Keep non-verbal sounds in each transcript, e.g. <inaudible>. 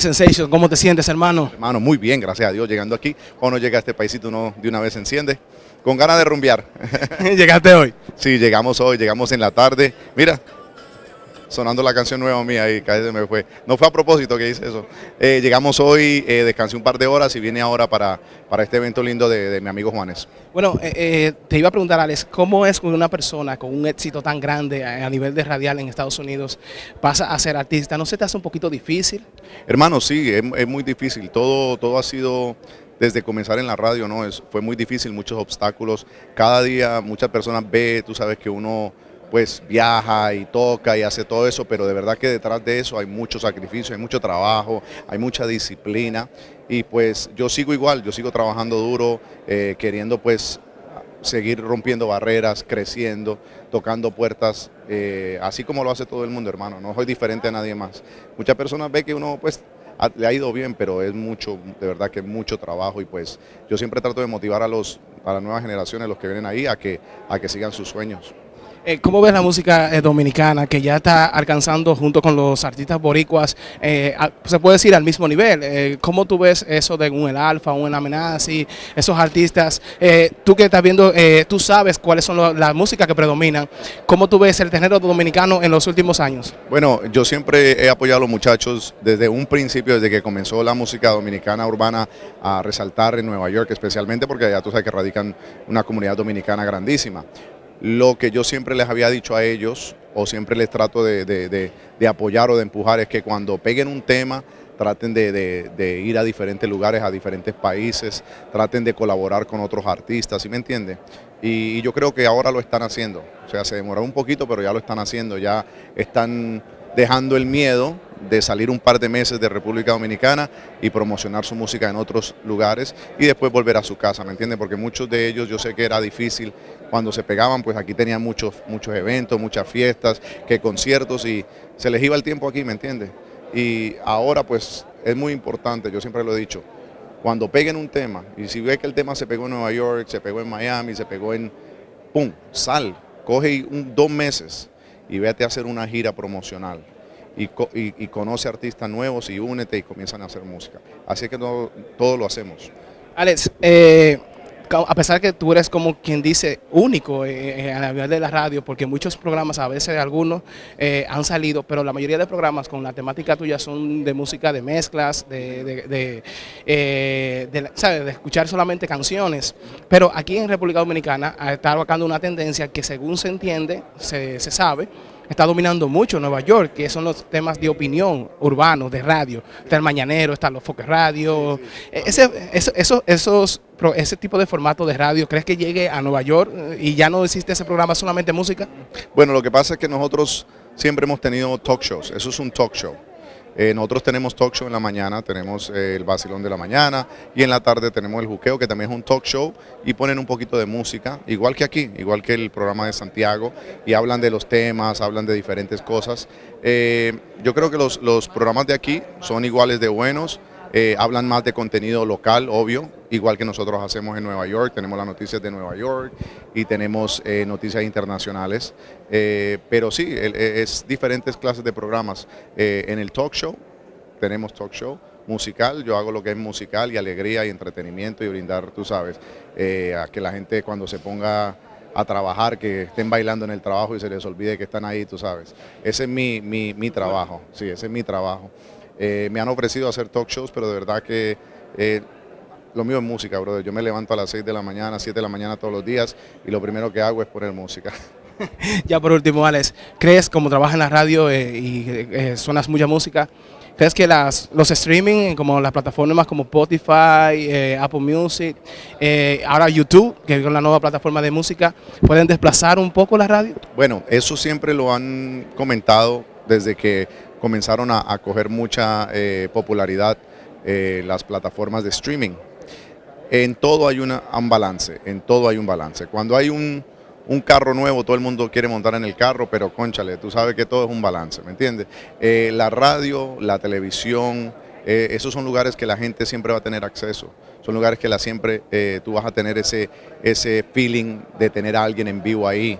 Sensation, ¿cómo te sientes, hermano? Hermano, muy bien, gracias a Dios. Llegando aquí, cuando llega a este paísito uno de una vez se enciende, con ganas de rumbear. <laughs> ¿Llegaste hoy? Sí, llegamos hoy, llegamos en la tarde. Mira, sonando la canción nueva mía y casi me fue. No fue a propósito que hice eso. Eh, llegamos hoy, eh, descansé un par de horas y vine ahora para, para este evento lindo de, mi amigo Juanes. Bueno, eh, eh, te iba a preguntar, Alex, ¿cómo es cuando una persona con un éxito tan grande a, nivel de radial en Estados Unidos pasa a ser artista? ¿No se te hace un poquito difícil? Hermano, sí, es, es muy difícil. Todo, todo ha sido desde comenzar en la radio, ¿no? Es, fue muy difícil, muchos obstáculos. Cada día muchas personas ve, tú sabes que uno pues viaja y toca y hace todo eso, pero de verdad que detrás de eso hay mucho sacrificio, hay mucho trabajo, hay mucha disciplina y pues yo sigo igual, yo sigo trabajando duro, eh, queriendo pues seguir rompiendo barreras, creciendo, tocando puertas, eh, así como lo hace todo el mundo, hermano, no soy diferente a nadie más. Muchas personas ven que uno pues le ha ido bien, pero es mucho, de verdad que es mucho trabajo y pues yo siempre trato de motivar a, los, a las nuevas generaciones, los que vienen ahí, a que, a que sigan sus sueños. Eh, ¿Cómo ves la música eh, dominicana que ya está alcanzando junto con los artistas boricuas, eh, se puede decir al mismo nivel? ¿Cómo tú ves eso de un El Alfa, un Amenazi, esos artistas? tú que estás viendo, tú sabes cuáles son las músicas que predominan. ¿Cómo tú ves el género dominicano en los últimos años? Bueno, yo siempre he apoyado a los muchachos desde un principio, desde que comenzó la música dominicana urbana a resaltar en Nueva York, especialmente porque allá tú sabes que radican una comunidad dominicana grandísima. Lo que yo siempre les había dicho a ellos, o siempre les trato de, apoyar o de empujar, es que cuando peguen un tema, traten de, ir a diferentes lugares, a diferentes países, traten de colaborar con otros artistas, ¿sí me entiende? Y, y, yo creo que ahora lo están haciendo, o sea, se demoró un poquito, pero ya lo están haciendo, ya están dejando el miedo de salir un par de meses de República Dominicana y promocionar su música en otros lugares y después volver a su casa, ¿me entiende? Porque muchos de ellos yo sé que era difícil cuando se pegaban, pues aquí tenían muchos, muchos eventos, muchas fiestas, que conciertos y se les iba el tiempo aquí, ¿me entiende? Y ahora pues es muy importante, yo siempre lo he dicho, cuando peguen un tema y si ve que el tema se pegó en Nueva York, se pegó en Miami, se pegó en, ¡pum!, sal, coge dos meses y vete a hacer una gira promocional y, conoce artistas nuevos y únete y comienzan a hacer música. Así que todo, todo lo hacemos. Alex, eh, a pesar que tú eres como quien dice único eh, eh, a nivel de la radio, porque muchos programas, a veces algunos han salido, pero la mayoría de programas con la temática tuya son de música, de mezclas, de, de, escuchar solamente canciones. Pero aquí en República Dominicana está marcando una tendencia que según se entiende, se, se sabe, está dominando mucho Nueva York, que son los temas de opinión urbanos, de radio. Está el Mañanero, están los Foques Radio. Ese, eso, esos, ese tipo de formato de radio, ¿crees que llegue a Nueva York y ya no existe ese programa solamente música? Bueno, lo que pasa es que nosotros siempre hemos tenido talk shows. Eso es un talk show. Eh, nosotros tenemos talk show en la mañana, tenemos eh, el vacilón de la mañana y en la tarde tenemos el juqueo que también es un talk show y ponen un poquito de música, igual que aquí, igual que el programa de Santiago y hablan de los temas, hablan de diferentes cosas. Eh, yo creo que los, los programas de aquí son iguales de buenos, hablan más de contenido local, obvio, igual que nosotros hacemos en Nueva York, tenemos las noticias de Nueva York y tenemos eh, noticias internacionales, eh, pero sí, es diferentes clases de programas. en el talk show, tenemos talk show, musical, yo hago lo que es musical y alegría y entretenimiento y brindar, tú sabes, a que la gente cuando se ponga a trabajar, que estén bailando en el trabajo y se les olvide que están ahí, tú sabes. Ese es mi, mi, mi trabajo, sí, ese es mi trabajo. Eh, me han ofrecido hacer talk shows, pero de verdad que eh, lo mío es música, brother. Yo me levanto a las 6 de la mañana, 7 de la mañana todos los días y lo primero que hago es poner música. <laughs> ya por último, Alex, ¿crees como trabajas en la radio eh, y suenas mucha música? ¿Crees que las, los streaming, como las plataformas como Spotify, Apple Music, ahora YouTube, que es la nueva plataforma de música, pueden desplazar un poco la radio? Bueno, eso siempre lo han comentado desde que comenzaron a, coger mucha eh, popularidad eh, las plataformas de streaming. En todo hay un balance, en todo hay un balance. Cuando hay un, carro nuevo, todo el mundo quiere montar en el carro, pero conchale, tú sabes que todo es un balance, ¿me entiendes? Eh, la radio, la televisión, esos son lugares que la gente siempre va a tener acceso. Son lugares que la siempre tú vas a tener ese, ese feeling de tener a alguien en vivo ahí,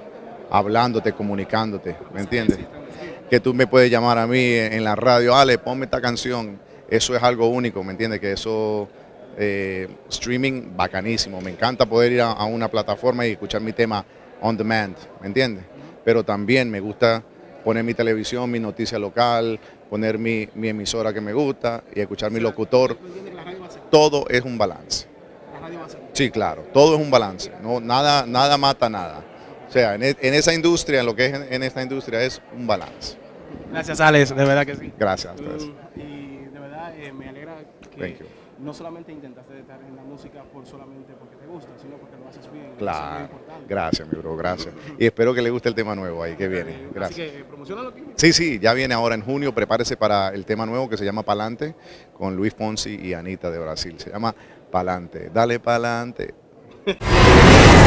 hablándote, comunicándote, ¿me entiendes? que tú me puedes llamar a mí en la radio, Ale, ponme esta canción. eso es algo único, ¿me entiendes? Que eso, eh, streaming bacanísimo, me encanta poder ir a, a una plataforma y escuchar mi tema on demand, ¿me entiendes? Pero también me gusta poner mi televisión, mi noticia local, poner mi, mi emisora que me gusta y escuchar mi locutor. Todo es un balance. Sí, claro, todo es un balance. No, nada, nada mata nada. O sea, en, e- en esa industria, en lo que es en, en esta industria, es un balance. Gracias, Alex, de verdad que sí. Gracias. Mm, Y de verdad eh, me alegra Thank que you. No solamente intentaste estar en la música por solamente porque te gusta, sino porque lo haces bien. Eso es muy Claro. Gracias, mi bro, gracias. Y espero que le guste el tema nuevo ahí que viene. Eh, Así Gracias. que eh, promocionalo aquí. Sí, sí, ya viene ahora en junio. Prepárese para el tema nuevo que se llama Palante con Luis Fonsi y Anita de Brasil. Se llama Palante. Dale Palante. <laughs>